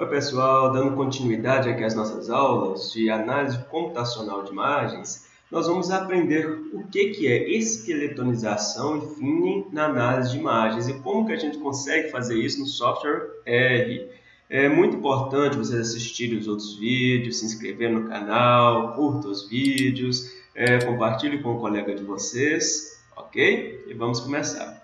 Oi pessoal, dando continuidade aqui às nossas aulas de análise computacional de imagens, nós vamos aprender o que, que é esqueletonização e finning na análise de imagens e como que a gente consegue fazer isso no software R. É muito importante vocês assistirem os outros vídeos, se inscrever no canal, curtam os vídeos, é, compartilhe com o colega de vocês, ok? E vamos começar.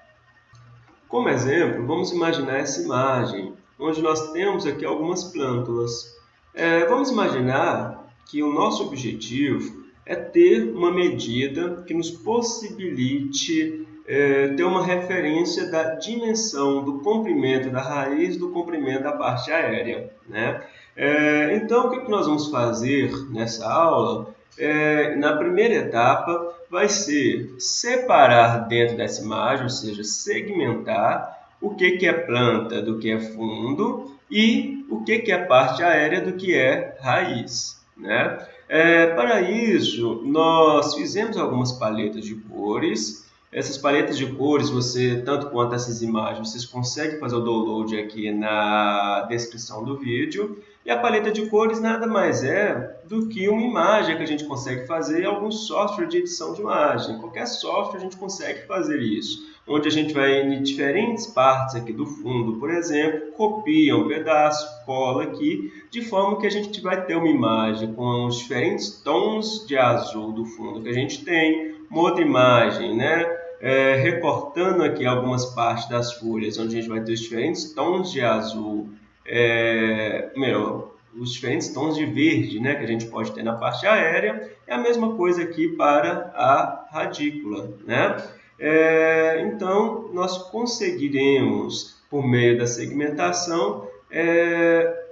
Como exemplo, vamos imaginar essa imagem onde nós temos aqui algumas plântulas. É, vamos imaginar que o nosso objetivo é ter uma medida que nos possibilite é, ter uma referência da dimensão do comprimento da raiz do comprimento da parte aérea. Né? É, então, o que nós vamos fazer nessa aula? É, na primeira etapa, vai ser separar dentro dessa imagem, ou seja, segmentar o que, que é planta do que é fundo e o que, que é parte aérea do que é raiz. Né? É, para isso, nós fizemos algumas paletas de cores. Essas paletas de cores, você, tanto quanto essas imagens, vocês conseguem fazer o download aqui na descrição do vídeo. E a paleta de cores nada mais é do que uma imagem que a gente consegue fazer em algum software de edição de imagem. Qualquer software a gente consegue fazer isso onde a gente vai em diferentes partes aqui do fundo, por exemplo, copia um pedaço, cola aqui, de forma que a gente vai ter uma imagem com os diferentes tons de azul do fundo que a gente tem, uma outra imagem, né? É, recortando aqui algumas partes das folhas, onde a gente vai ter os diferentes tons de azul, é, meu, os diferentes tons de verde né, que a gente pode ter na parte aérea, é a mesma coisa aqui para a radícula. Né? É, então, nós conseguiremos, por meio da segmentação, é,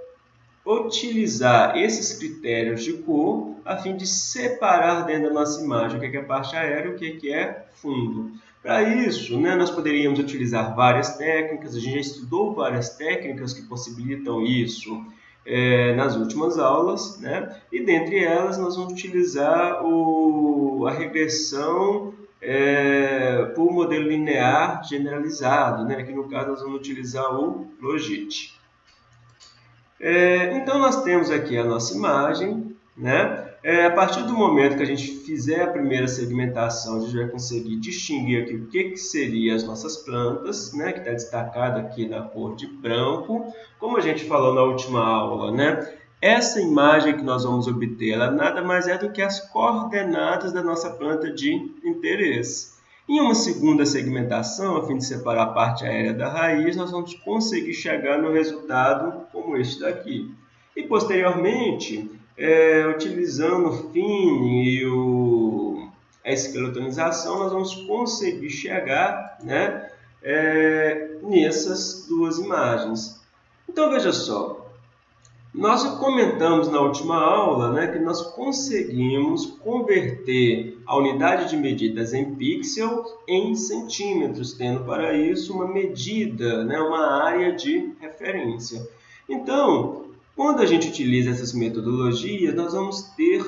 utilizar esses critérios de cor a fim de separar dentro da nossa imagem o que é, é parte aérea e o que é, é fundo. Para isso, né, nós poderíamos utilizar várias técnicas, a gente já estudou várias técnicas que possibilitam isso é, nas últimas aulas, né? e dentre elas nós vamos utilizar o, a regressão é, por modelo linear generalizado, né? que no caso nós vamos utilizar o Logit. É, então nós temos aqui a nossa imagem, né? É, a partir do momento que a gente fizer a primeira segmentação, a gente vai conseguir distinguir aqui o que, que seriam as nossas plantas, né? que está destacado aqui na cor de branco. Como a gente falou na última aula, né? Essa imagem que nós vamos obter, ela nada mais é do que as coordenadas da nossa planta de interesse. Em uma segunda segmentação, a fim de separar a parte aérea da raiz, nós vamos conseguir chegar no resultado como este daqui. E posteriormente, é, utilizando o FIN e o, a esqueletonização, nós vamos conseguir chegar né, é, nessas duas imagens. Então veja só, nós comentamos na última aula né, que nós conseguimos converter a unidade de medidas em pixels em centímetros, tendo para isso uma medida, né, uma área de referência. Então, quando a gente utiliza essas metodologias, nós vamos ter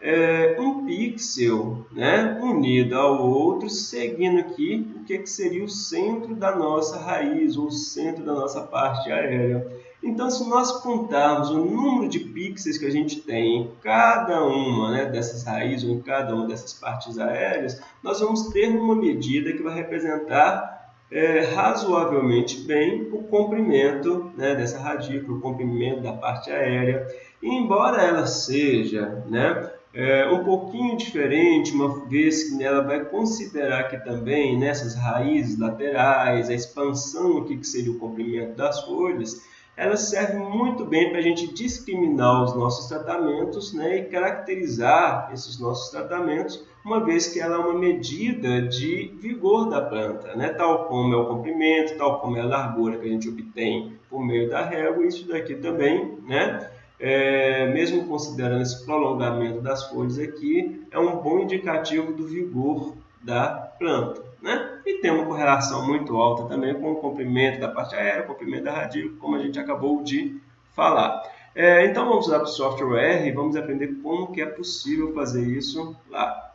é, um pixel né, unido ao outro, seguindo aqui o que, que seria o centro da nossa raiz, ou o centro da nossa parte aérea. Então, se nós contarmos o número de pixels que a gente tem em cada uma né, dessas raízes ou em cada uma dessas partes aéreas, nós vamos ter uma medida que vai representar é, razoavelmente bem o comprimento né, dessa radícula, o comprimento da parte aérea. E, embora ela seja né, é, um pouquinho diferente, uma vez que ela vai considerar que também nessas raízes laterais, a expansão aqui que seria o comprimento das folhas, ela serve muito bem para a gente discriminar os nossos tratamentos né, e caracterizar esses nossos tratamentos, uma vez que ela é uma medida de vigor da planta, né, tal como é o comprimento, tal como é a largura que a gente obtém por meio da régua, isso daqui também, né, é, mesmo considerando esse prolongamento das folhas aqui, é um bom indicativo do vigor da planta. Né? E tem uma correlação muito alta também com o comprimento da parte aérea, o comprimento da radícula, como a gente acabou de falar. É, então vamos para o software R e vamos aprender como que é possível fazer isso lá.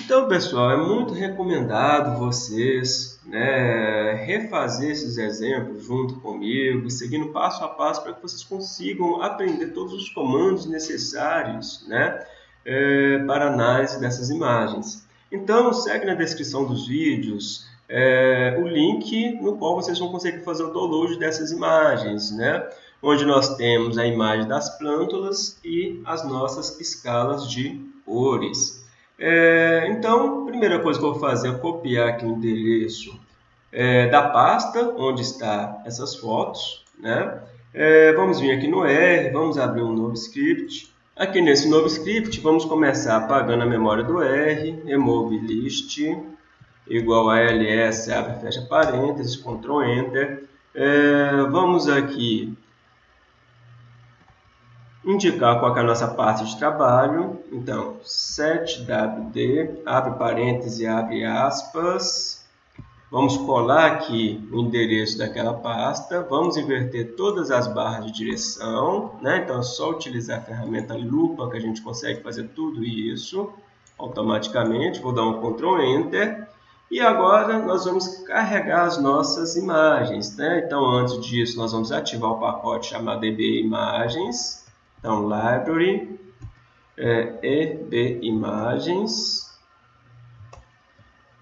Então, pessoal, é muito recomendado vocês né, refazer esses exemplos junto comigo, seguindo passo a passo para que vocês consigam aprender todos os comandos necessários né, é, para análise dessas imagens. Então, segue na descrição dos vídeos é, o link no qual vocês vão conseguir fazer o download dessas imagens, né? onde nós temos a imagem das plântulas e as nossas escalas de cores. É, então, a primeira coisa que eu vou fazer é copiar aqui o endereço é, da pasta onde está essas fotos. Né? É, vamos vir aqui no R, vamos abrir um novo script. Aqui nesse novo script, vamos começar apagando a memória do R, remove list, igual a ls, abre fecha parênteses, Ctrl Enter. É, vamos aqui indicar qual é a nossa parte de trabalho. Então, setwd, abre parênteses, abre aspas. Vamos colar aqui o endereço daquela pasta. Vamos inverter todas as barras de direção. Né? Então, é só utilizar a ferramenta lupa que a gente consegue fazer tudo isso automaticamente. Vou dar um Ctrl Enter. E agora nós vamos carregar as nossas imagens. Né? Então, antes disso, nós vamos ativar o pacote chamado db imagens. Então, library, é, EB imagens.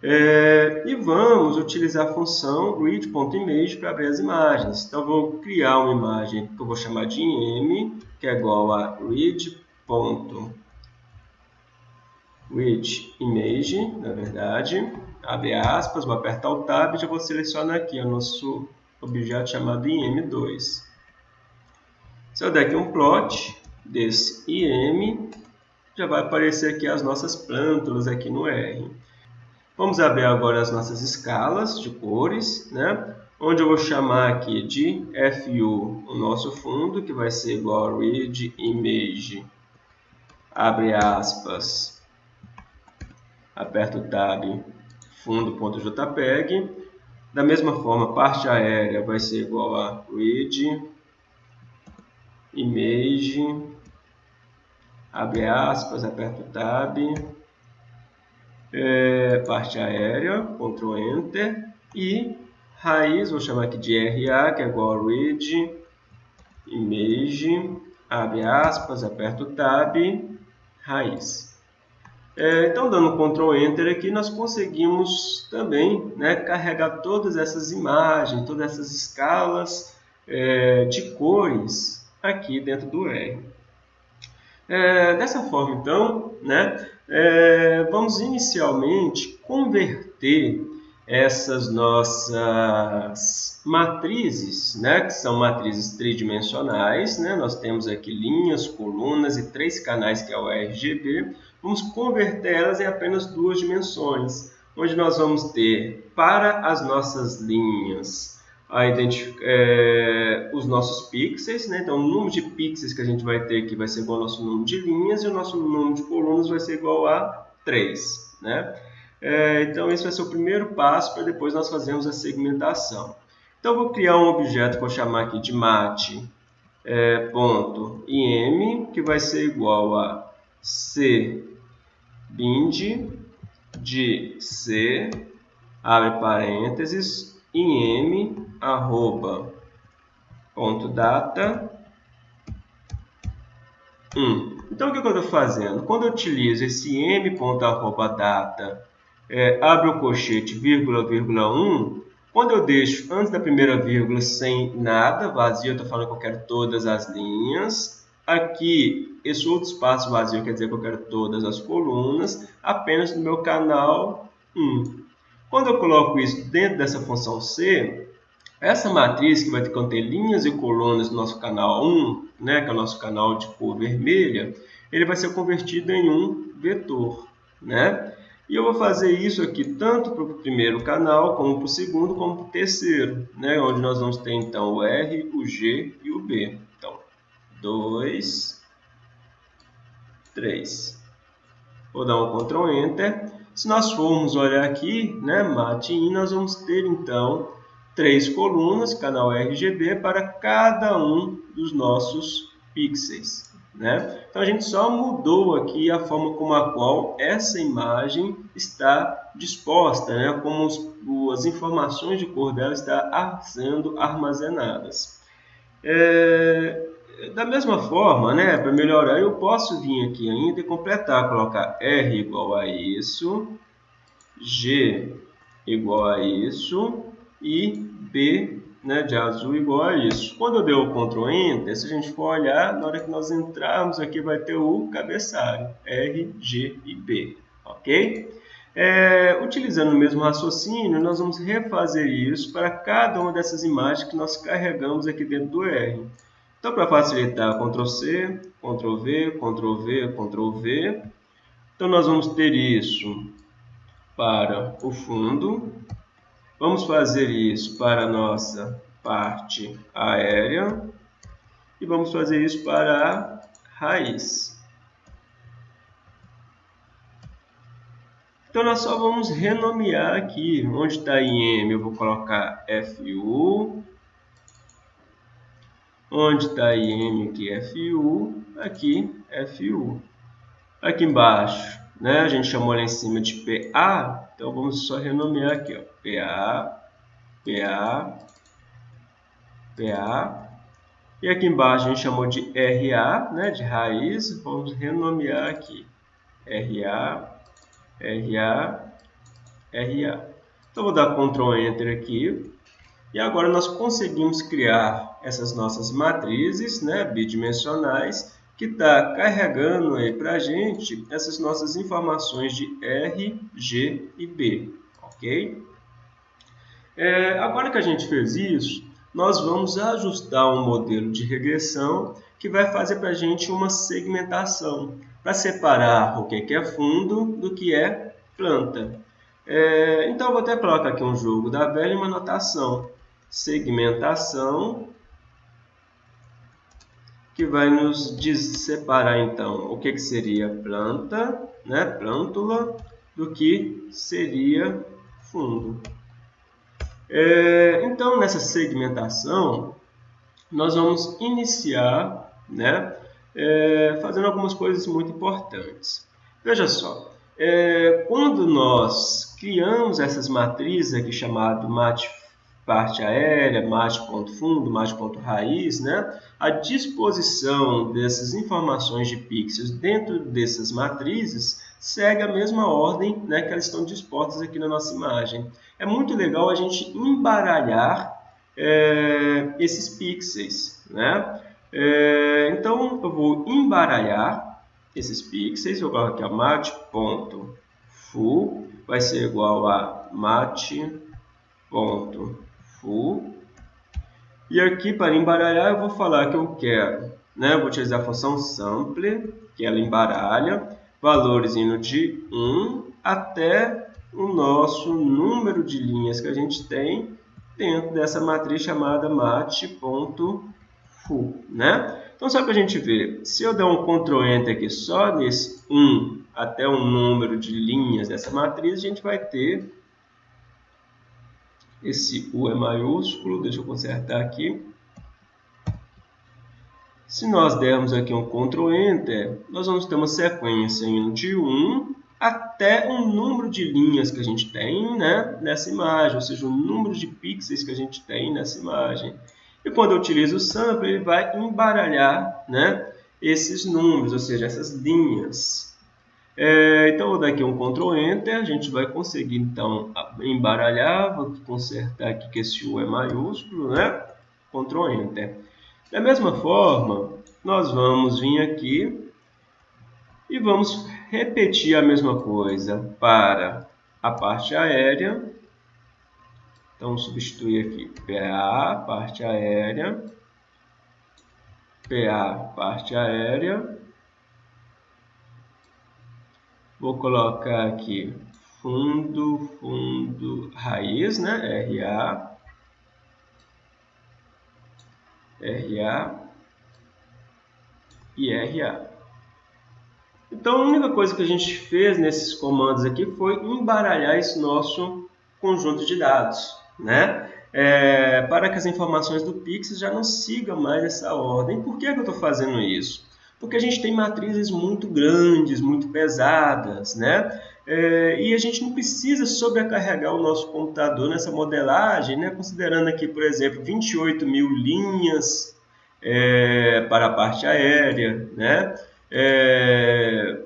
É, e vamos utilizar a função read.image para abrir as imagens. Então, vou criar uma imagem que eu vou chamar de im, que é igual a read.readImage, na verdade. Abre aspas, vou apertar o tab e já vou selecionar aqui o nosso objeto chamado im2. Se eu der aqui um plot desse IM, já vai aparecer aqui as nossas plântulas aqui no R. Vamos abrir agora as nossas escalas de cores, né? onde eu vou chamar aqui de FU o nosso fundo, que vai ser igual a read image, abre aspas, aperta o tab, fundo.jpg. Da mesma forma, parte aérea vai ser igual a read image, abre aspas, aperta o tab, é, parte aérea, Ctrl Enter, e raiz, vou chamar aqui de RA, que é igual a read, image, abre aspas, aperta o tab, raiz. É, então, dando Ctrl Enter aqui, nós conseguimos também né, carregar todas essas imagens, todas essas escalas é, de cores aqui dentro do R. É, dessa forma, então, né, é, vamos inicialmente converter essas nossas matrizes, né, que são matrizes tridimensionais. Né, nós temos aqui linhas, colunas e três canais, que é o RGB. Vamos converter elas em apenas duas dimensões, onde nós vamos ter para as nossas linhas a é, os nossos pixels, né? então o número de pixels que a gente vai ter aqui vai ser igual ao nosso número de linhas e o nosso número de colunas vai ser igual a 3. Né? É, então esse vai ser o primeiro passo para depois nós fazermos a segmentação. Então vou criar um objeto que vou chamar aqui de mate é, ponto im, que vai ser igual a c bind de c, abre parênteses, im arroba ponto data 1. Então, o que eu estou fazendo? Quando eu utilizo esse m é, abre o colchete, vírgula, vírgula 1, quando eu deixo antes da primeira vírgula sem nada, vazio, eu estou falando que eu quero todas as linhas. Aqui, esse outro espaço vazio quer dizer que eu quero todas as colunas, apenas no meu canal 1. Quando eu coloco isso dentro dessa função C, essa matriz que vai conter linhas e colunas do nosso canal 1, né, que é o nosso canal de cor vermelha, ele vai ser convertido em um vetor. Né? E eu vou fazer isso aqui tanto para o primeiro canal, como para o segundo, como para o terceiro, né? onde nós vamos ter então o R, o G e o B. Então, 2, 3. Vou dar um Ctrl Enter. Se nós formos olhar aqui, né, MATIN, nós vamos ter então três colunas, canal RGB, para cada um dos nossos pixels. Né? Então a gente só mudou aqui a forma como a qual essa imagem está disposta, né? como os, as informações de cor dela estão sendo armazenadas. É, da mesma forma, né, para melhorar, eu posso vir aqui ainda e completar, colocar R igual a isso, G igual a isso e B né, de azul igual a isso. Quando eu der o Ctrl Enter, se a gente for olhar, na hora que nós entrarmos aqui vai ter o cabeçalho, R, G e B, ok? É, utilizando o mesmo raciocínio, nós vamos refazer isso para cada uma dessas imagens que nós carregamos aqui dentro do R. Então, para facilitar, Ctrl C, Ctrl V, Ctrl V, Ctrl V. Então, nós vamos ter isso para o fundo, Vamos fazer isso para a nossa parte aérea e vamos fazer isso para a raiz. Então, nós só vamos renomear aqui. Onde está IM, eu vou colocar FU. Onde está IM aqui, FU. Aqui, FU. Aqui embaixo, né? A gente chamou lá em cima de PA, então vamos só renomear aqui, ó, PA, PA, PA. E aqui embaixo a gente chamou de RA, né, de raiz, vamos renomear aqui, RA, RA, RA. Então vou dar Ctrl Enter aqui. E agora nós conseguimos criar essas nossas matrizes né, bidimensionais que está carregando aí para a gente essas nossas informações de R, G e B, ok? É, agora que a gente fez isso, nós vamos ajustar um modelo de regressão que vai fazer para a gente uma segmentação para separar o que é fundo do que é planta. É, então, eu vou até colocar aqui um jogo da velha e uma notação. Segmentação que vai nos separar então o que, que seria planta, né, plântula, do que seria fundo. É, então, nessa segmentação, nós vamos iniciar né, é, fazendo algumas coisas muito importantes. Veja só, é, quando nós criamos essas matrizes aqui chamado mate parte aérea, mate ponto fundo, mate ponto raiz, né? A disposição dessas informações de pixels dentro dessas matrizes segue a mesma ordem né, que elas estão dispostas aqui na nossa imagem. É muito legal a gente embaralhar é, esses pixels, né? É, então, eu vou embaralhar esses pixels, eu coloco aqui a mate.full, vai ser igual a mate.full full. E aqui, para embaralhar, eu vou falar que eu quero, né? Vou utilizar a função sample, que ela embaralha, valores indo de 1 até o nosso número de linhas que a gente tem dentro dessa matriz chamada mate.full, né? Então, só para a gente ver, se eu der um Ctrl Enter aqui só nesse 1 até o número de linhas dessa matriz, a gente vai ter esse U é maiúsculo, deixa eu consertar aqui. Se nós dermos aqui um Ctrl Enter, nós vamos ter uma sequência de 1 até o número de linhas que a gente tem né, nessa imagem, ou seja, o número de pixels que a gente tem nessa imagem. E quando eu utilizo o sample, ele vai embaralhar né, esses números, ou seja, essas linhas. É, então, vou dar aqui um Ctrl Enter, a gente vai conseguir, então, embaralhar, vou consertar aqui que esse U é maiúsculo, né? Ctrl Enter. Da mesma forma, nós vamos vir aqui e vamos repetir a mesma coisa para a parte aérea. Então, substituir aqui PA, parte aérea, PA, parte aérea, Vou colocar aqui fundo, fundo, raiz, né? RA, RA e RA. Então, a única coisa que a gente fez nesses comandos aqui foi embaralhar esse nosso conjunto de dados, né? É, para que as informações do Pix já não sigam mais essa ordem. Por que, que eu estou fazendo isso? Porque a gente tem matrizes muito grandes, muito pesadas, né? É, e a gente não precisa sobrecarregar o nosso computador nessa modelagem, né? considerando aqui, por exemplo, 28 mil linhas é, para a parte aérea, né? É,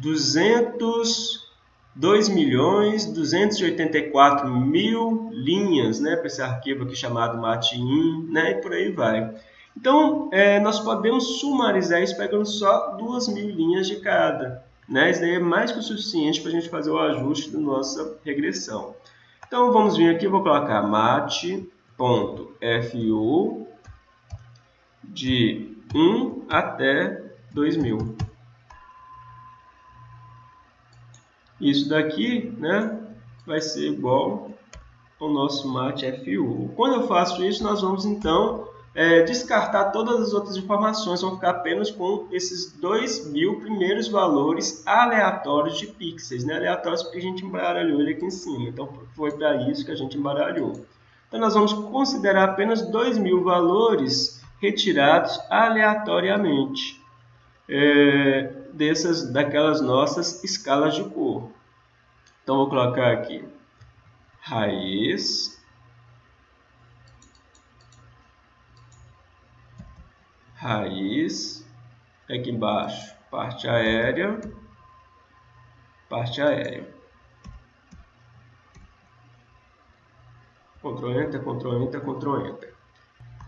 200 2 milhões 284 mil linhas né, para esse arquivo aqui chamado matin, né, e por aí vai. Então, é, nós podemos sumarizar isso pegando só 2 mil linhas de cada. Né? Isso daí é mais que o suficiente para a gente fazer o ajuste da nossa regressão. Então, vamos vir aqui, vou colocar mat.fu de 1 até 2000. Isso daqui né, vai ser igual ao nosso mate FU. Quando eu faço isso, nós vamos então é, descartar todas as outras informações, vamos ficar apenas com esses dois mil primeiros valores aleatórios de pixels, né? aleatórios porque a gente embaralhou ele aqui em cima, então foi para isso que a gente embaralhou. Então nós vamos considerar apenas dois mil valores retirados aleatoriamente. É, dessas, daquelas nossas escalas de cor. Então, vou colocar aqui raiz, raiz, aqui embaixo, parte aérea, parte aérea. Ctrl Enter, Ctrl Enter, Ctrl Enter.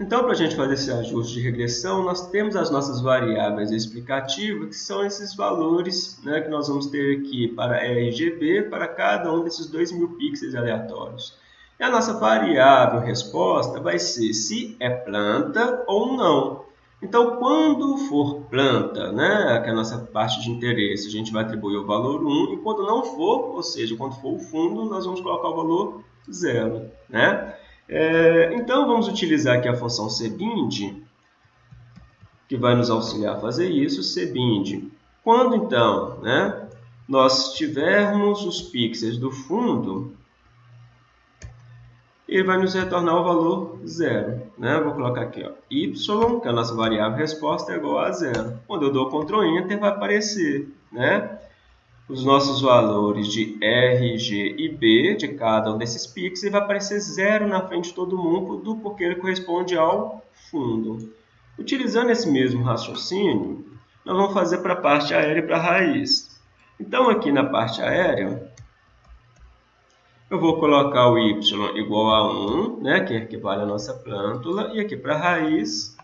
Então, para a gente fazer esse ajuste de regressão, nós temos as nossas variáveis explicativas, que são esses valores né, que nós vamos ter aqui para RGB, para cada um desses 2.000 pixels aleatórios. E a nossa variável resposta vai ser se é planta ou não. Então, quando for planta, né, que é a nossa parte de interesse, a gente vai atribuir o valor 1, e quando não for, ou seja, quando for o fundo, nós vamos colocar o valor 0. Né? É, então, vamos utilizar aqui a função cbind, que vai nos auxiliar a fazer isso, cbind. Quando, então, né, nós tivermos os pixels do fundo, ele vai nos retornar o valor zero. Né? Vou colocar aqui ó, y, que é a nossa variável resposta, é igual a zero. Quando eu dou Ctrl Enter, vai aparecer né? os nossos valores de R, G e B de cada um desses pixels e vai aparecer zero na frente de todo mundo porque ele corresponde ao fundo. Utilizando esse mesmo raciocínio, nós vamos fazer para a parte aérea e para a raiz. Então, aqui na parte aérea, eu vou colocar o y igual a 1, né, que equivale à nossa plântula, e aqui para a raiz,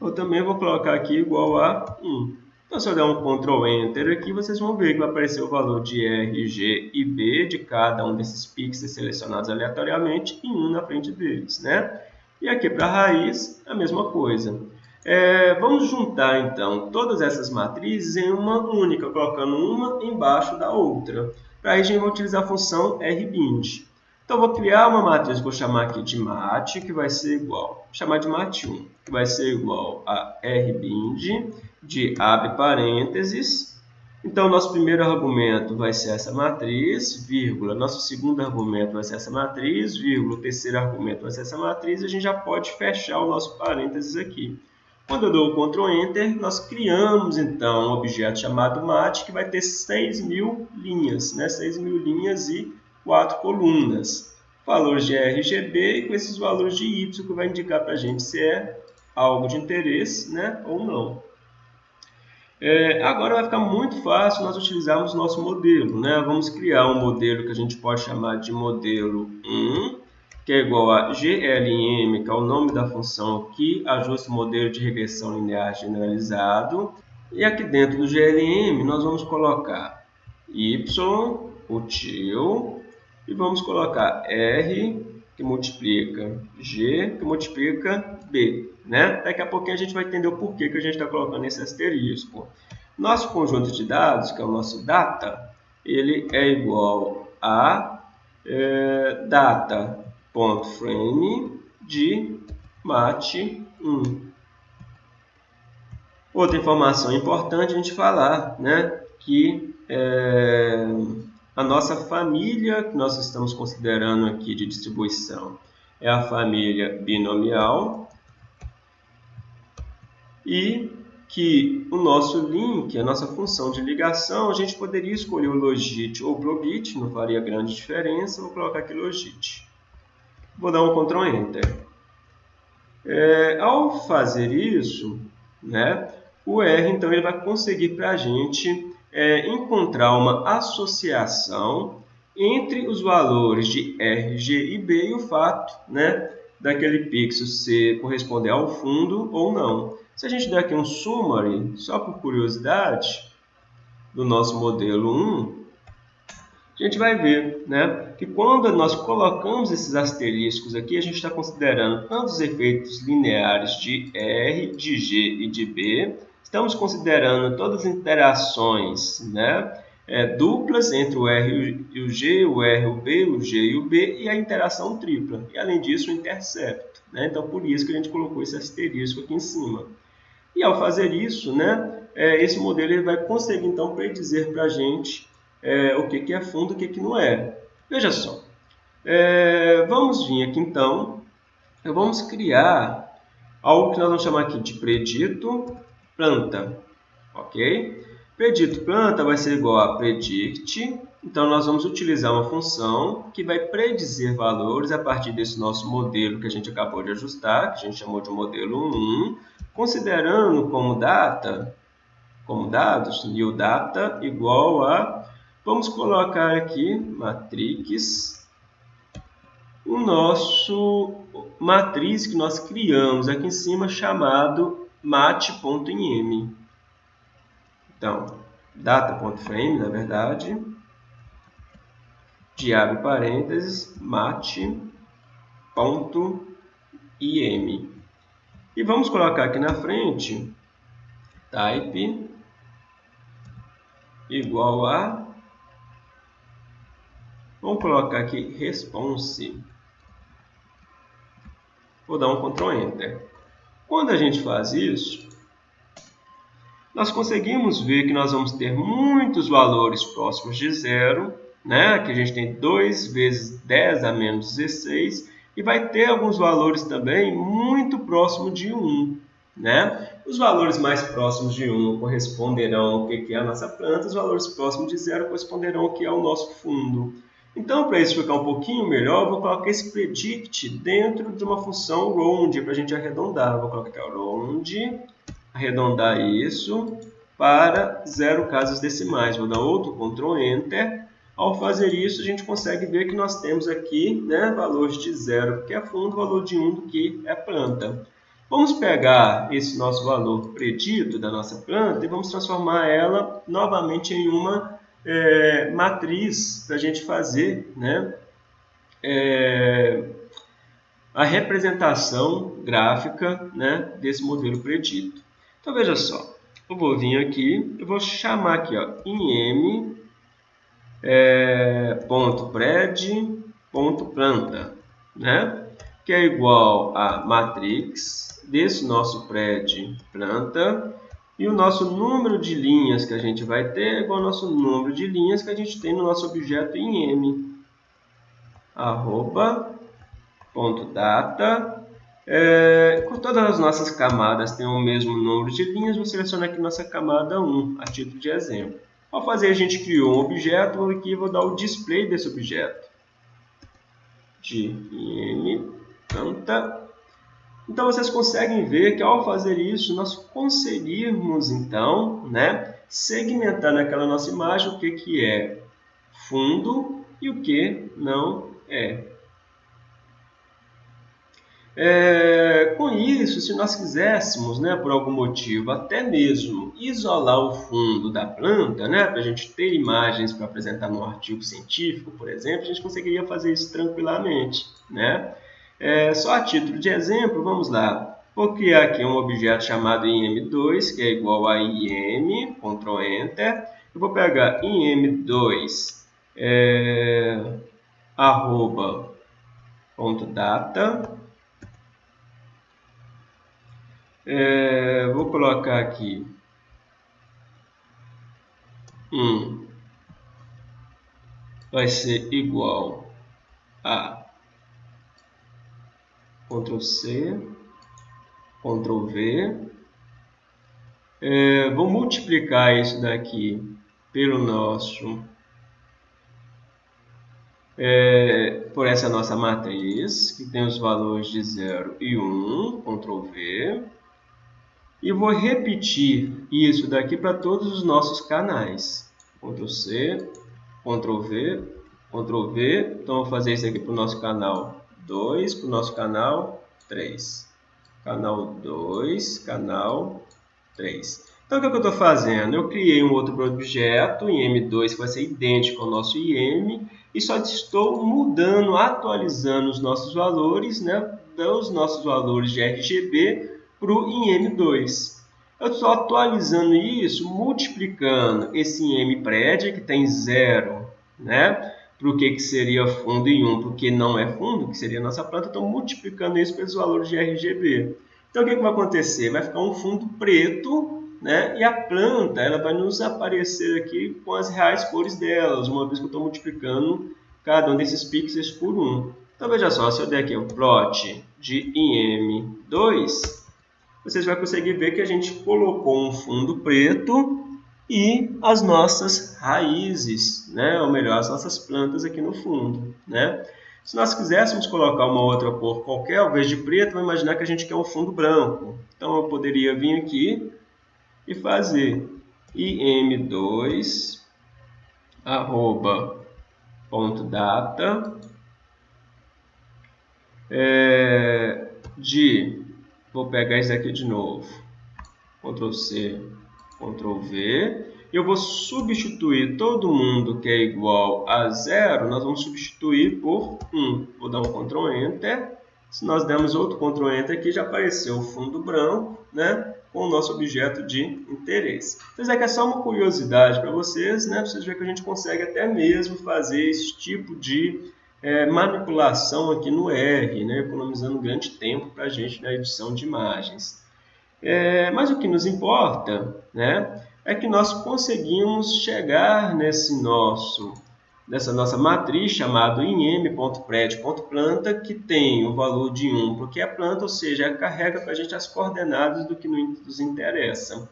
eu também vou colocar aqui igual a 1. Então, se eu der um Ctrl Enter aqui, vocês vão ver que vai aparecer o valor de R, G e B de cada um desses pixels selecionados aleatoriamente e um na frente deles. Né? E aqui para a raiz, a mesma coisa. É, vamos juntar, então, todas essas matrizes em uma única, colocando uma embaixo da outra. Para isso, a gente vai utilizar a função rbind. Então, vou criar uma matriz, vou chamar aqui de mat, que vai ser igual, vou chamar de mat1, que vai ser igual a rbind de abre parênteses. Então, nosso primeiro argumento vai ser essa matriz, vírgula. Nosso segundo argumento vai ser essa matriz, vírgula. O terceiro argumento vai ser essa matriz. E a gente já pode fechar o nosso parênteses aqui. Quando eu dou o Ctrl Enter, nós criamos, então, um objeto chamado mat, que vai ter 6 mil linhas, né? 6 mil linhas e quatro colunas. Valores de RGB e com esses valores de Y, que vai indicar para a gente se é algo de interesse né? ou não. É, agora vai ficar muito fácil nós utilizarmos nosso modelo. Né? Vamos criar um modelo que a gente pode chamar de modelo 1, que é igual a GLM, que é o nome da função que ajusta o modelo de regressão linear generalizado. E aqui dentro do GLM nós vamos colocar y, util, e vamos colocar R, que multiplica G, que multiplica B. Né? Daqui a pouquinho a gente vai entender o porquê que a gente está colocando esse asterisco. Nosso conjunto de dados, que é o nosso data, ele é igual a é, data.frame de mat1. Outra informação importante a gente falar, né, que é, a nossa família que nós estamos considerando aqui de distribuição é a família binomial e que o nosso link, a nossa função de ligação, a gente poderia escolher o logit ou globit, não faria grande diferença, vou colocar aqui logit. Vou dar um Ctrl Enter. É, ao fazer isso, né, o R então ele vai conseguir para a gente é, encontrar uma associação entre os valores de R, G e B e o fato né, daquele pixel se corresponder ao fundo ou não. Se a gente der aqui um summary, só por curiosidade, do nosso modelo 1, a gente vai ver né, que quando nós colocamos esses asteriscos aqui, a gente está considerando tanto os efeitos lineares de R, de G e de B, estamos considerando todas as interações né, é, duplas entre o R e o G, o R e o B, o G e o B, e a interação tripla. E, além disso, o intercepto. Né? Então, por isso que a gente colocou esse asterisco aqui em cima. E, ao fazer isso, né, é, esse modelo ele vai conseguir, então, predizer para a gente é, o que, que é fundo e o que, que não é. Veja só. É, vamos vir aqui, então, vamos criar algo que nós vamos chamar aqui de predito planta. Ok? Predito planta vai ser igual a predict. Então, nós vamos utilizar uma função que vai predizer valores a partir desse nosso modelo que a gente acabou de ajustar, que a gente chamou de modelo 1, considerando como data, como dados, new data igual a, vamos colocar aqui, matrix, o nosso matriz que nós criamos aqui em cima chamado mat.im. Então, data.frame, na verdade, de abre parênteses, mat.im. E vamos colocar aqui na frente type igual a vamos colocar aqui response vou dar um Ctrl Enter quando a gente faz isso nós conseguimos ver que nós vamos ter muitos valores próximos de zero, né? que a gente tem 2 vezes 10 a menos 16, e vai ter alguns valores também muito próximos de 1. Né? Os valores mais próximos de 1 corresponderão ao que é a nossa planta, os valores próximos de zero corresponderão ao que é o nosso fundo. Então, para isso ficar um pouquinho melhor, vou colocar esse predict dentro de uma função round, para a gente arredondar. Vou colocar round arredondar isso para zero casas decimais. Vou dar outro Ctrl Enter. Ao fazer isso, a gente consegue ver que nós temos aqui né, valores de zero que é fundo, valor de 1 um, que é planta. Vamos pegar esse nosso valor predito da nossa planta e vamos transformar ela novamente em uma é, matriz para a gente fazer né, é, a representação gráfica né, desse modelo predito. Então, veja só. Eu vou vir aqui, eu vou chamar aqui, ó, im é, ponto pred ponto planta, né? Que é igual a matrix desse nosso pred planta e o nosso número de linhas que a gente vai ter é igual ao nosso número de linhas que a gente tem no nosso objeto im arroba ponto data é, com todas as nossas camadas têm o mesmo número de linhas, vou selecionar aqui nossa camada 1, a título de exemplo. Ao fazer, a gente criou um objeto, aqui vou dar o display desse objeto. De im, planta. Então, vocês conseguem ver que ao fazer isso, nós conseguimos, então, né, segmentar naquela nossa imagem o que, que é fundo e o que não é. É, com isso, se nós quiséssemos, né, por algum motivo, até mesmo isolar o fundo da planta, né, para a gente ter imagens para apresentar num artigo científico, por exemplo, a gente conseguiria fazer isso tranquilamente. Né? É, só a título de exemplo, vamos lá. Vou criar aqui um objeto chamado im2, que é igual a im, Ctrl Enter. Eu vou pegar im2, é, arroba, ponto data, É, vou colocar aqui um vai ser igual a Ctrl C, Ctrl V, É, vou multiplicar isso daqui pelo nosso é, por essa nossa matriz, que tem os valores de 0 e 1, Ctrl V, e vou repetir isso daqui para todos os nossos canais. Ctrl C, Ctrl V, Ctrl V. Então, vou fazer isso aqui para o nosso canal 2, para o nosso canal 3. Canal 2, canal 3. Então, o que, é que eu estou fazendo? Eu criei um outro objeto em M2 que vai ser idêntico ao nosso IM e só estou mudando, atualizando os nossos valores, né, dos nossos valores de RGB para o IM2. Eu estou atualizando isso, multiplicando esse IM prédia, que tem zero, né, para o que, que seria fundo em 1, porque não é fundo, que seria a nossa planta, estou multiplicando isso pelos valores de RGB. Então, o que, que vai acontecer? Vai ficar um fundo preto, né? E a planta ela vai nos aparecer aqui com as reais cores delas, uma vez que eu estou multiplicando cada um desses pixels por 1. Então, veja só, se eu der aqui o plot de IM2, vocês vão conseguir ver que a gente colocou um fundo preto e as nossas raízes, né? ou melhor, as nossas plantas aqui no fundo. Né? Se nós quiséssemos colocar uma outra cor qualquer, ao invés de preto, vamos imaginar que a gente quer um fundo branco. Então, eu poderia vir aqui e fazer im2 arroba ponto data é, de vou pegar isso aqui de novo Ctrl C Ctrl V eu vou substituir todo mundo que é igual a zero nós vamos substituir por 1 vou dar um Ctrl Enter se nós dermos outro Ctrl Enter aqui já apareceu o fundo branco né com o nosso objeto de interesse. Então, isso aqui é só uma curiosidade para vocês, né? Para vocês verem que a gente consegue até mesmo fazer esse tipo de é, manipulação aqui no R, né? economizando grande tempo para a gente na edição de imagens. É, mas o que nos importa né, é que nós conseguimos chegar nesse nosso dessa nossa matriz chamado im.pred.planta, que tem o valor de 1 porque é planta, ou seja, carrega para a gente as coordenadas do que nos interessa.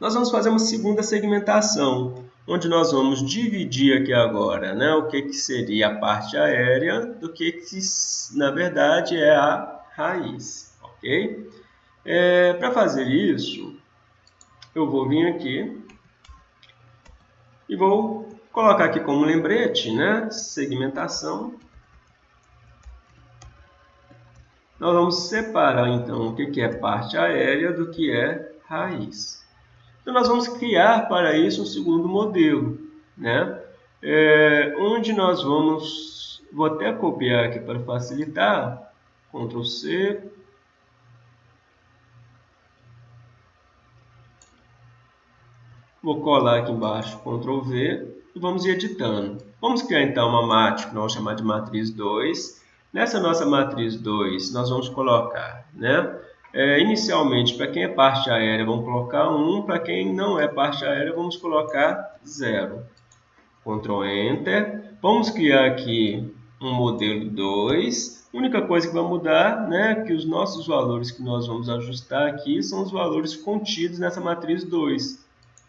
Nós vamos fazer uma segunda segmentação, onde nós vamos dividir aqui agora né, o que, que seria a parte aérea do que, que na verdade é a raiz. ok? É, para fazer isso, eu vou vir aqui e vou colocar aqui como lembrete, né? Segmentação. Nós vamos separar, então, o que é parte aérea do que é raiz. Então, nós vamos criar para isso um segundo modelo, né? É, onde nós vamos... Vou até copiar aqui para facilitar. Ctrl C. Vou colar aqui embaixo, Ctrl V e vamos ir editando. Vamos criar então uma matriz que nós vamos chamar de matriz 2. Nessa nossa matriz 2, nós vamos colocar, né? É, inicialmente, para quem é parte aérea, vamos colocar 1. Para quem não é parte aérea, vamos colocar 0. Ctrl Enter. Vamos criar aqui um modelo 2. A única coisa que vai mudar né, é que os nossos valores que nós vamos ajustar aqui são os valores contidos nessa matriz 2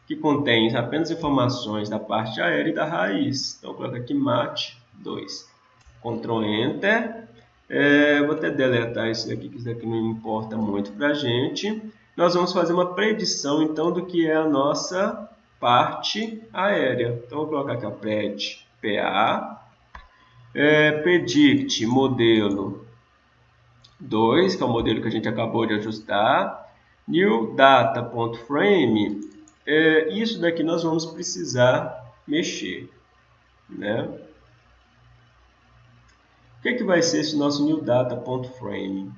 que contém apenas informações da parte aérea e da raiz. Então, coloco aqui MAT 2. Ctrl Enter. É, vou até deletar isso daqui, que isso daqui não importa muito para a gente. Nós vamos fazer uma predição, então, do que é a nossa parte aérea. Então, vou colocar aqui a pred PA. É, predict modelo 2, que é o modelo que a gente acabou de ajustar. New data.frame é, isso daqui nós vamos precisar mexer. Né? O que, é que vai ser esse nosso new data.frame?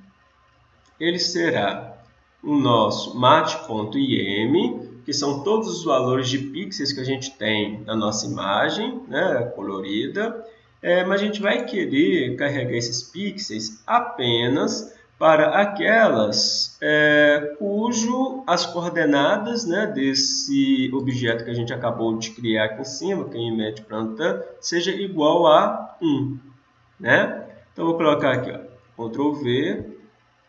Ele será o nosso mat.im, que são todos os valores de pixels que a gente tem na nossa imagem, né, colorida, é, mas a gente vai querer carregar esses pixels apenas para aquelas é, cujo as coordenadas né, desse objeto que a gente acabou de criar aqui em cima, que é em médio planta, seja igual a 1. Né? Então, vou colocar aqui, ó, Ctrl V,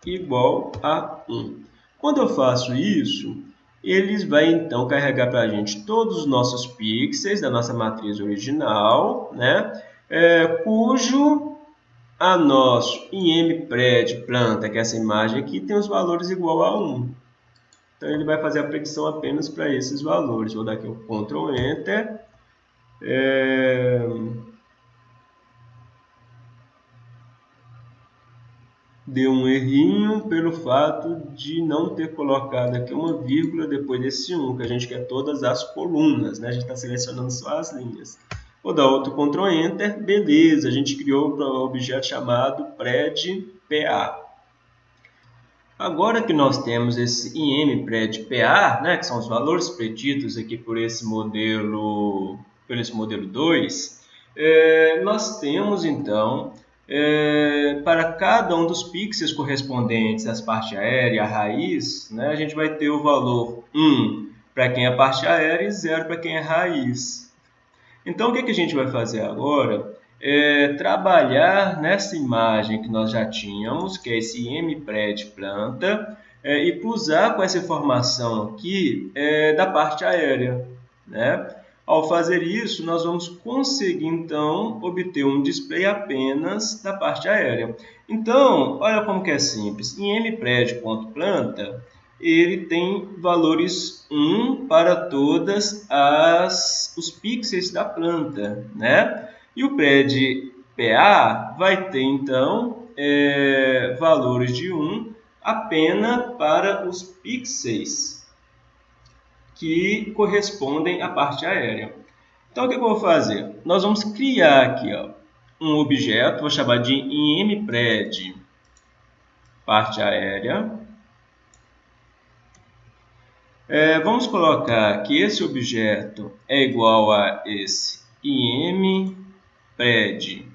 igual a 1. Quando eu faço isso, ele vai então carregar para a gente todos os nossos pixels da nossa matriz original, né? É, cujo a nosso IMPRED planta, que é essa imagem aqui, tem os valores igual a 1. Então, ele vai fazer a predição apenas para esses valores. Vou dar aqui o Ctrl Enter. É... Deu um errinho pelo fato de não ter colocado aqui uma vírgula depois desse 1, que a gente quer todas as colunas, né? A gente está selecionando só as linhas. Vou dar outro Ctrl Enter, beleza, a gente criou um objeto chamado PredPA. Agora que nós temos esse IMPredPA, né, que são os valores preditos aqui por esse modelo, por esse modelo 2, é, nós temos então, é, para cada um dos pixels correspondentes às partes aérea, a raiz, né, a gente vai ter o valor 1 para quem é parte aérea e 0 para quem é raiz. Então, o que, que a gente vai fazer agora? É trabalhar nessa imagem que nós já tínhamos, que é esse MPRED planta, é, e cruzar com essa informação aqui é, da parte aérea. Né? Ao fazer isso, nós vamos conseguir, então, obter um display apenas da parte aérea. Então, olha como que é simples. Em mpred.planta, ele tem valores 1 para todas as os pixels da planta, né? E o pred PA vai ter então é, valores de 1 apenas para os pixels que correspondem à parte aérea. Então o que eu vou fazer? Nós vamos criar aqui ó, um objeto, vou chamar de impred parte aérea é, vamos colocar que esse objeto é igual a esse im pred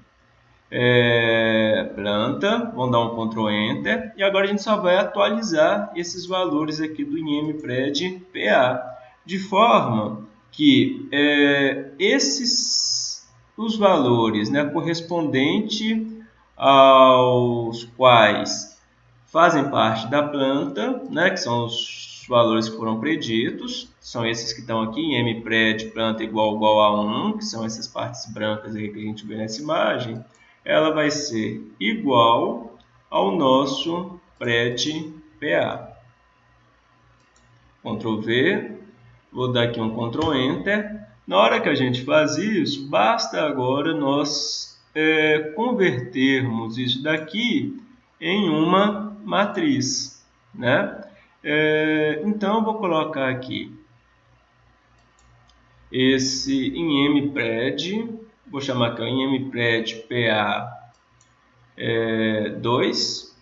é, planta, vamos dar um Ctrl Enter, e agora a gente só vai atualizar esses valores aqui do IMPRED PA, de forma que é, esses os valores né, correspondente aos quais fazem parte da planta, né, que são os valores que foram preditos, são esses que estão aqui, em mpred planta igual igual a 1, que são essas partes brancas aí que a gente vê nessa imagem, ela vai ser igual ao nosso pred PA. Ctrl V, vou dar aqui um Ctrl Enter. Na hora que a gente faz isso, basta agora nós é, convertermos isso daqui em uma matriz, né? É, então, eu vou colocar aqui esse IMPRED, vou chamar aqui o IMPRED PA é, 2,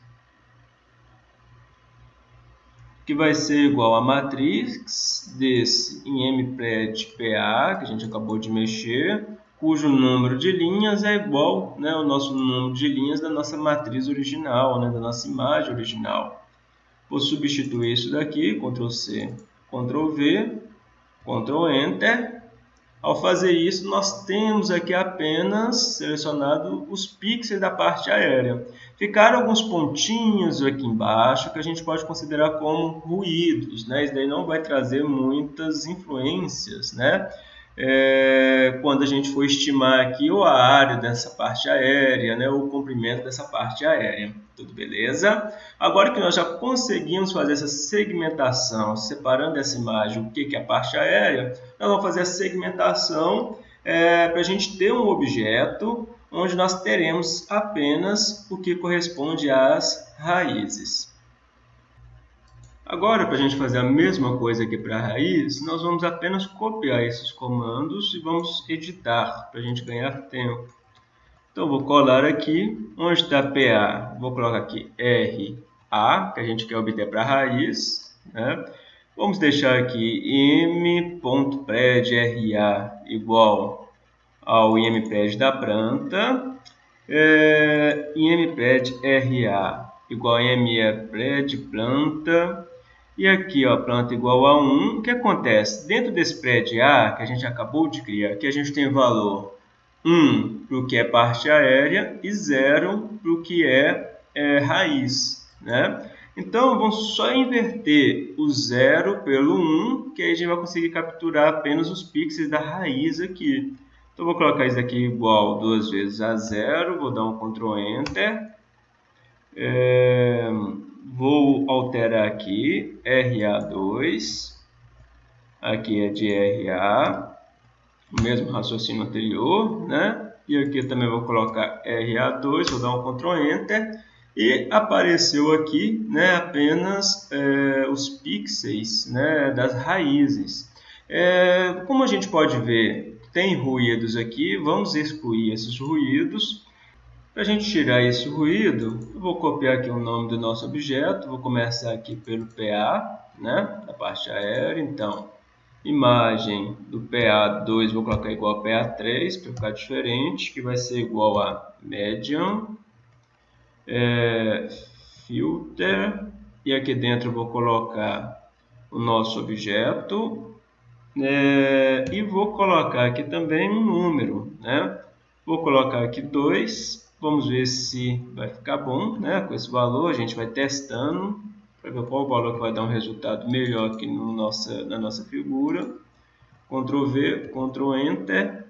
que vai ser igual a matriz desse IMPRED PA, que a gente acabou de mexer, cujo número de linhas é igual né, ao nosso número de linhas da nossa matriz original, né, da nossa imagem original. Vou substituir isso daqui, Ctrl C, Ctrl V, Ctrl Enter. Ao fazer isso, nós temos aqui apenas selecionado os pixels da parte aérea. Ficaram alguns pontinhos aqui embaixo que a gente pode considerar como ruídos. Né? Isso daí não vai trazer muitas influências. Né? É, quando a gente for estimar aqui a área dessa parte aérea, né, o comprimento dessa parte aérea. Tudo beleza? Agora que nós já conseguimos fazer essa segmentação, separando essa imagem, o que é a parte aérea, nós vamos fazer a segmentação é, para a gente ter um objeto onde nós teremos apenas o que corresponde às raízes. Agora, para a gente fazer a mesma coisa aqui para a raiz, nós vamos apenas copiar esses comandos e vamos editar para a gente ganhar tempo. Então, vou colar aqui, onde está PA, vou colocar aqui RA, que a gente quer obter para a raiz. Né? Vamos deixar aqui m.predRA igual ao impred da planta, é, impredRA igual a mpred planta, e aqui, ó, planta igual a 1. O que acontece? Dentro desse prédio A, que a gente acabou de criar, aqui a gente tem valor 1 para o que é parte aérea e 0 para o que é, é raiz. Né? Então, vamos só inverter o 0 pelo 1, que aí a gente vai conseguir capturar apenas os pixels da raiz aqui. Então, vou colocar isso aqui igual duas vezes a 0, vou dar um Ctrl Enter. É, vou alterar aqui, RA2, aqui é de RA, o mesmo raciocínio anterior, né? E aqui também vou colocar RA2, vou dar um Ctrl Enter e apareceu aqui né, apenas é, os pixels né, das raízes. É, como a gente pode ver, tem ruídos aqui, vamos excluir esses ruídos. Para a gente tirar esse ruído, eu vou copiar aqui o nome do nosso objeto, vou começar aqui pelo PA, né, da parte aérea, então, imagem do PA2 vou colocar igual a PA3 para ficar diferente, que vai ser igual a medium é, filter e aqui dentro eu vou colocar o nosso objeto é, e vou colocar aqui também um número, né? Vou colocar aqui 2, vamos ver se vai ficar bom, né? Com esse valor a gente vai testando para ver qual o valor que vai dar um resultado melhor aqui no nossa, na nossa figura. Ctrl V, Ctrl Enter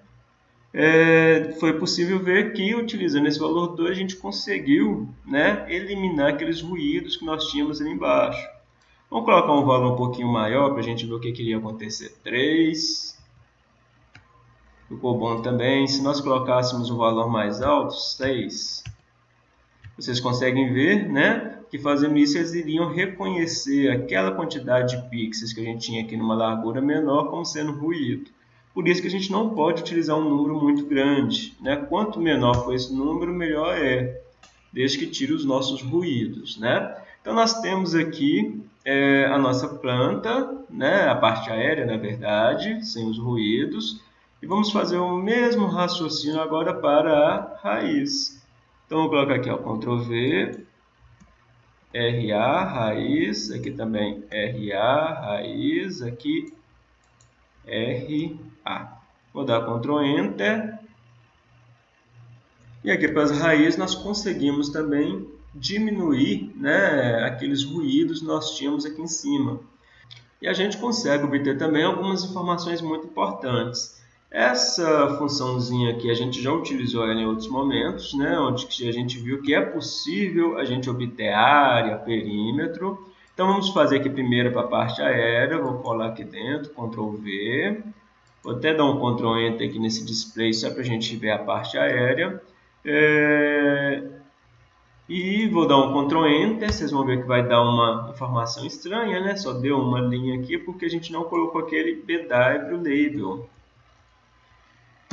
é, foi possível ver que utilizando esse valor 2 a gente conseguiu né, eliminar aqueles ruídos que nós tínhamos ali embaixo. Vamos colocar um valor um pouquinho maior para a gente ver o que queria acontecer. 3. Ficou bom também. Se nós colocássemos um valor mais alto, 6. Vocês conseguem ver né, que fazendo isso eles iriam reconhecer aquela quantidade de pixels que a gente tinha aqui numa largura menor como sendo ruído. Por isso que a gente não pode utilizar um número muito grande. Né? Quanto menor for esse número, melhor é, desde que tire os nossos ruídos. Né? Então, nós temos aqui é, a nossa planta, né? a parte aérea, na verdade, sem os ruídos. E vamos fazer o mesmo raciocínio agora para a raiz. Então, vou colocar aqui o Ctrl V, RA, raiz, aqui também RA, raiz, aqui RA. Vou dar Ctrl Enter. E aqui para as raízes nós conseguimos também diminuir né, aqueles ruídos que nós tínhamos aqui em cima. E a gente consegue obter também algumas informações muito importantes. Essa funçãozinha aqui a gente já utilizou ela em outros momentos, né, onde a gente viu que é possível a gente obter área, perímetro, então vamos fazer aqui primeiro para a parte aérea, vou colar aqui dentro, Ctrl V, vou até dar um Ctrl Enter aqui nesse display só para a gente ver a parte aérea. É... E vou dar um Ctrl Enter, vocês vão ver que vai dar uma informação estranha, né? Só deu uma linha aqui porque a gente não colocou aquele BW Label.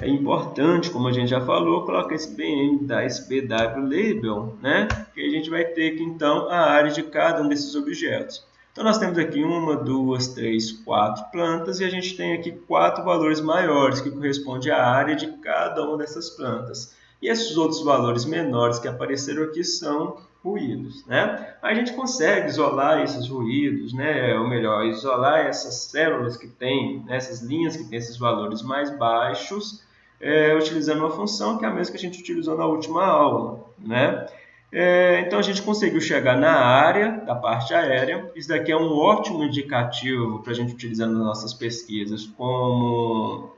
É importante, como a gente já falou, colocar esse BM da SBW Label, né? Que a gente vai ter aqui então a área de cada um desses objetos. Então nós temos aqui uma, duas, três, quatro plantas e a gente tem aqui quatro valores maiores que correspondem à área de cada uma dessas plantas. E esses outros valores menores que apareceram aqui são ruídos, né? A gente consegue isolar esses ruídos, né? Ou melhor, isolar essas células que têm, né? essas linhas que têm esses valores mais baixos é, utilizando uma função que é a mesma que a gente utilizou na última aula. Né? É, então a gente conseguiu chegar na área da parte aérea. Isso daqui é um ótimo indicativo para a gente utilizar nas nossas pesquisas como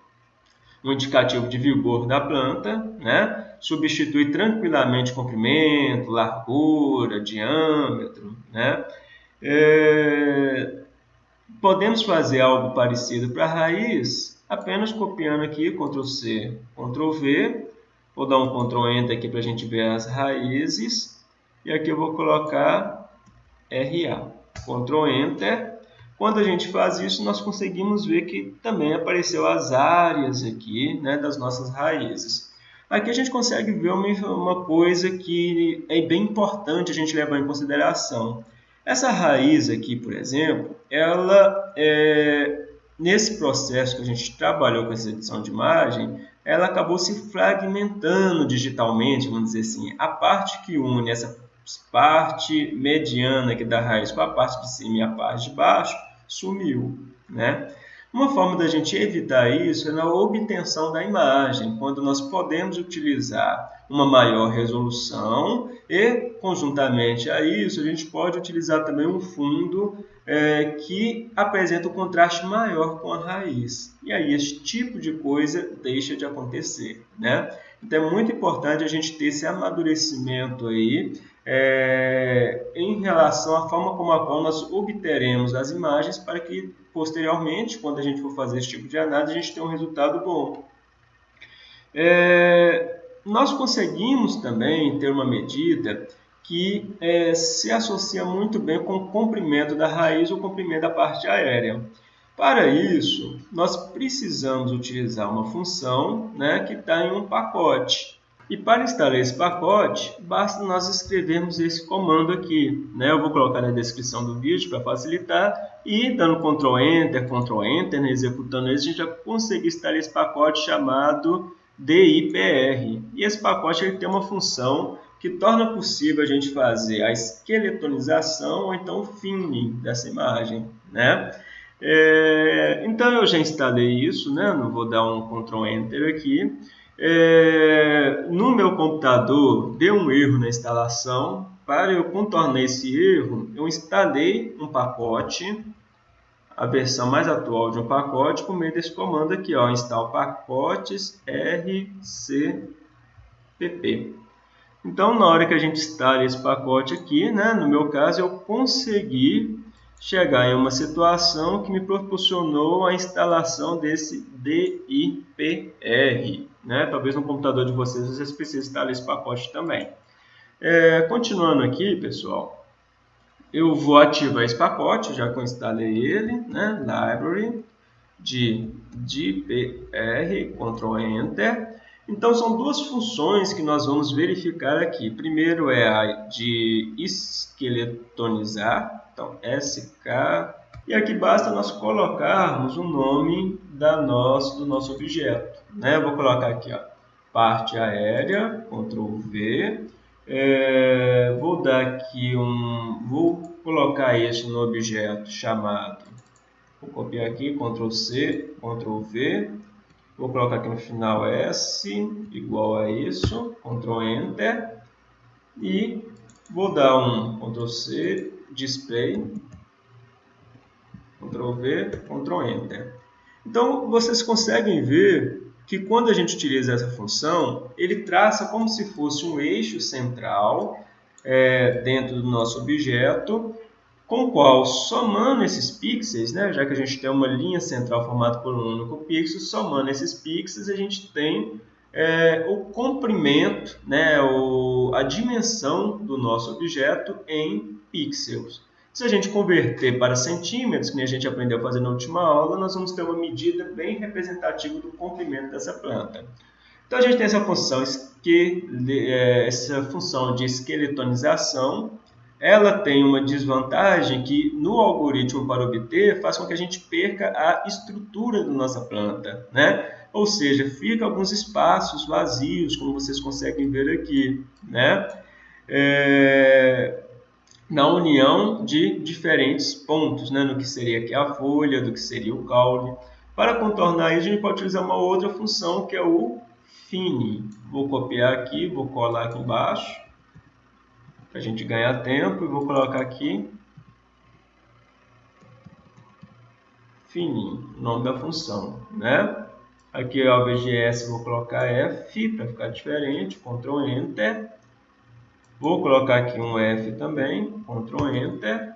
um indicativo de vigor da planta, né? substitui tranquilamente comprimento, largura, diâmetro. Né? É, podemos fazer algo parecido para a raiz apenas copiando aqui, Ctrl C, Ctrl V, vou dar um Ctrl Enter aqui para a gente ver as raízes, e aqui eu vou colocar RA, Ctrl Enter, quando a gente faz isso, nós conseguimos ver que também apareceu as áreas aqui né, das nossas raízes. Aqui a gente consegue ver uma, uma coisa que é bem importante a gente levar em consideração. Essa raiz aqui, por exemplo, ela é, nesse processo que a gente trabalhou com essa edição de imagem, ela acabou se fragmentando digitalmente, vamos dizer assim. A parte que une essa parte mediana aqui da raiz com a parte de cima e a parte de baixo sumiu, né? Uma forma da gente evitar isso é na obtenção da imagem, quando nós podemos utilizar uma maior resolução e, conjuntamente a isso, a gente pode utilizar também um fundo é, que apresenta um contraste maior com a raiz. E aí esse tipo de coisa deixa de acontecer. Né? Então é muito importante a gente ter esse amadurecimento aí é, em relação à forma como a qual nós obteremos as imagens para que posteriormente, quando a gente for fazer esse tipo de análise, a gente tenha um resultado bom. É, nós conseguimos também ter uma medida que é, se associa muito bem com o comprimento da raiz ou comprimento da parte aérea. Para isso, nós precisamos utilizar uma função né, que está em um pacote. E para instalar esse pacote, basta nós escrevermos esse comando aqui. Né? Eu vou colocar na descrição do vídeo para facilitar. E dando Ctrl Enter, Ctrl Enter, né, executando isso, a gente já consegue instalar esse pacote chamado DIPR. E esse pacote ele tem uma função que torna possível a gente fazer a esqueletonização ou então o finning dessa imagem. Né? É, então eu já instalei isso, né? não vou dar um Ctrl Enter aqui. É, no meu computador deu um erro na instalação. Para eu contornar esse erro, eu instalei um pacote a versão mais atual de um pacote por meio desse comando aqui, ó, install pacotes rcpp. Então, na hora que a gente instala esse pacote aqui, né, no meu caso, eu consegui chegar em uma situação que me proporcionou a instalação desse DIPR. Né? Talvez no computador de vocês vocês precisem instalar esse pacote também. É, continuando aqui, pessoal, eu vou ativar esse pacote, já que eu instalei ele, né? Library de DPR, Ctrl Enter. Então, são duas funções que nós vamos verificar aqui. Primeiro é a de esqueletonizar, então SK. E aqui basta nós colocarmos o nome da nosso, do nosso objeto. Né? Eu vou colocar aqui, ó, parte aérea, Ctrl V, é, vou dar aqui um, vou colocar isso no objeto chamado, vou copiar aqui, Ctrl C, Ctrl V, vou colocar aqui no final S, igual a isso, Ctrl Enter, e vou dar um Ctrl C, Display, Ctrl V, Ctrl Enter. Então, vocês conseguem ver que quando a gente utiliza essa função, ele traça como se fosse um eixo central é, dentro do nosso objeto, com o qual, somando esses pixels, né, já que a gente tem uma linha central formada por um único pixel, somando esses pixels, a gente tem é, o comprimento, né, o, a dimensão do nosso objeto em pixels. Se a gente converter para centímetros, que a gente aprendeu a fazer na última aula, nós vamos ter uma medida bem representativa do comprimento dessa planta. Então a gente tem essa função, é, essa função de esqueletonização. Ela tem uma desvantagem que no algoritmo para obter faz com que a gente perca a estrutura da nossa planta, né? Ou seja, fica alguns espaços vazios, como vocês conseguem ver aqui, né? É na união de diferentes pontos, né, no que seria aqui a folha, do que seria o caule. Para contornar isso, a gente pode utilizar uma outra função que é o fine. Vou copiar aqui, vou colar aqui embaixo, para a gente ganhar tempo, e vou colocar aqui fine, o nome da função, né? Aqui ao VGS vou colocar F para ficar diferente, Ctrl Enter. Vou colocar aqui um F também, Ctrl Enter.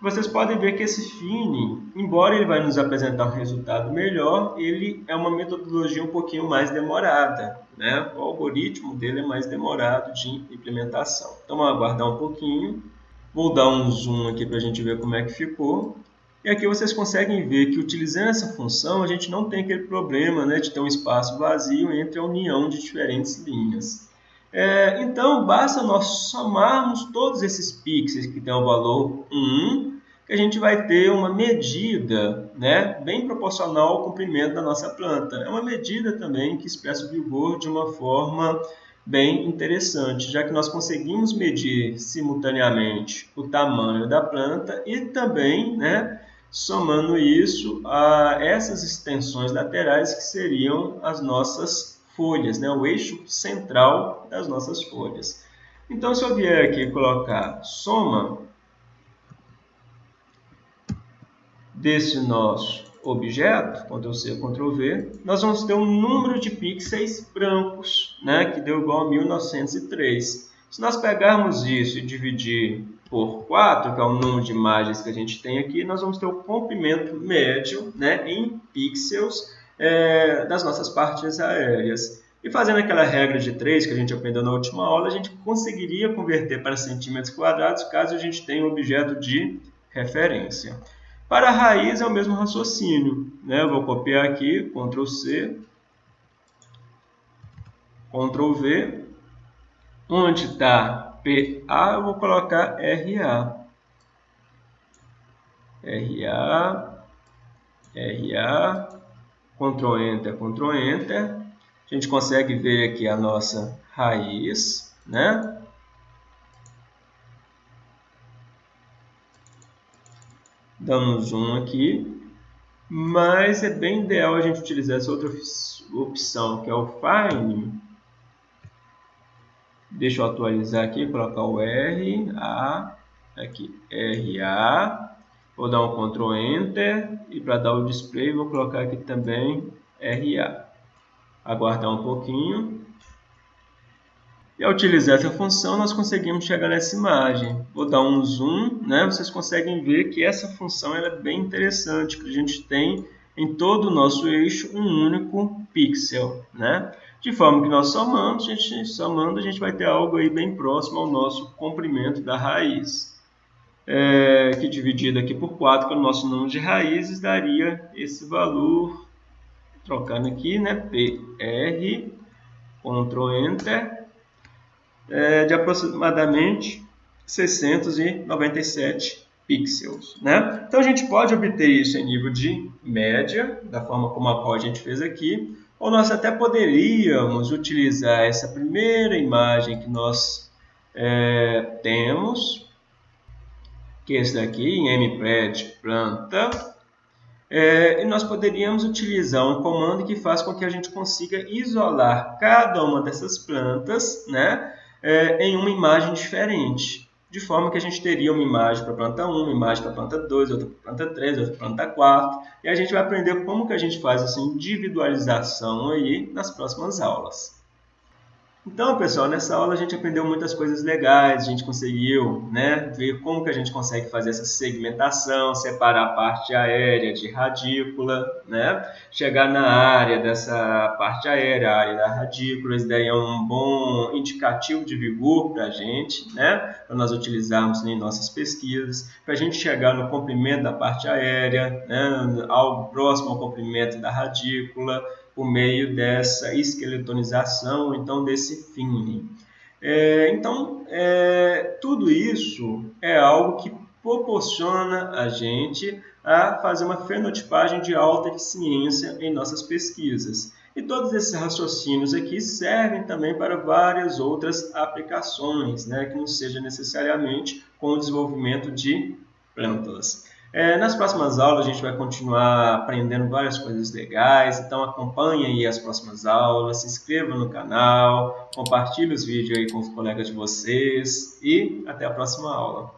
Vocês podem ver que esse Fine, embora ele vai nos apresentar um resultado melhor, ele é uma metodologia um pouquinho mais demorada. Né? O algoritmo dele é mais demorado de implementação. Então, vamos aguardar um pouquinho. Vou dar um zoom aqui para a gente ver como é que ficou. E aqui vocês conseguem ver que utilizando essa função, a gente não tem aquele problema né, de ter um espaço vazio entre a união de diferentes linhas. É, então, basta nós somarmos todos esses pixels que têm o valor 1, que a gente vai ter uma medida né, bem proporcional ao comprimento da nossa planta. É uma medida também que expressa o vigor de uma forma bem interessante, já que nós conseguimos medir simultaneamente o tamanho da planta e também, né, somando isso a essas extensões laterais que seriam as nossas folhas, né? o eixo central das nossas folhas. Então, se eu vier aqui colocar soma desse nosso objeto, Ctrl+C, Ctrl+V, nós vamos ter um número de pixels brancos, né, que deu igual a 1903. Se nós pegarmos isso e dividir por 4, que é o número de imagens que a gente tem aqui, nós vamos ter o comprimento médio né, em pixels é, das nossas partes aéreas. E fazendo aquela regra de 3 que a gente aprendeu na última aula, a gente conseguiria converter para centímetros quadrados caso a gente tenha um objeto de referência. Para a raiz é o mesmo raciocínio. Né? Eu vou copiar aqui, Ctrl C, Ctrl V. Onde está PA, eu vou colocar RA. RA, RA, Ctrl Enter, Ctrl Enter. A gente consegue ver aqui a nossa raiz, né? dando um zoom aqui, mas é bem ideal a gente utilizar essa outra opção, que é o Fine. Deixa eu atualizar aqui, colocar o R, A, aqui, R, A. Vou dar um Ctrl Enter e para dar o display vou colocar aqui também RA. Aguardar um pouquinho. E ao utilizar essa função, nós conseguimos chegar nessa imagem. Vou dar um zoom, né? vocês conseguem ver que essa função é bem interessante, que a gente tem em todo o nosso eixo um único pixel. Né? De forma que nós somamos, a gente, somando, a gente vai ter algo aí bem próximo ao nosso comprimento da raiz. É, que dividido aqui por 4, que é o nosso número de raízes, daria esse valor, trocando aqui, né? PR, Ctrl Enter, é, de aproximadamente 697 pixels. Né? Então a gente pode obter isso em nível de média, da forma como a qual a gente fez aqui, ou nós até poderíamos utilizar essa primeira imagem que nós é, temos, que é esse daqui, em mpred planta, é, e nós poderíamos utilizar um comando que faz com que a gente consiga isolar cada uma dessas plantas, né? é, em uma imagem diferente. De forma que a gente teria uma imagem para planta 1, uma imagem para planta 2, outra para planta 3, outra para planta 4. E a gente vai aprender como que a gente faz essa individualização aí nas próximas aulas. Então, pessoal, nessa aula a gente aprendeu muitas coisas legais, a gente conseguiu né, ver como que a gente consegue fazer essa segmentação, separar a parte aérea de radícula, né, chegar na área dessa parte aérea, a área da radícula, isso daí é um bom indicativo de vigor para a gente, né, para nós utilizarmos em nossas pesquisas, para a gente chegar no comprimento da parte aérea, né, algo próximo ao comprimento da radícula, por meio dessa esqueletonização, então desse finning. É, então, é, tudo isso é algo que proporciona a gente a fazer uma fenotipagem de alta eficiência em nossas pesquisas. E todos esses raciocínios aqui servem também para várias outras aplicações, né, que não seja necessariamente com o desenvolvimento de plantas. É, nas próximas aulas a gente vai continuar aprendendo várias coisas legais, então acompanhe aí as próximas aulas, se inscreva no canal, compartilhe os vídeos aí com os colegas de vocês e até a próxima aula.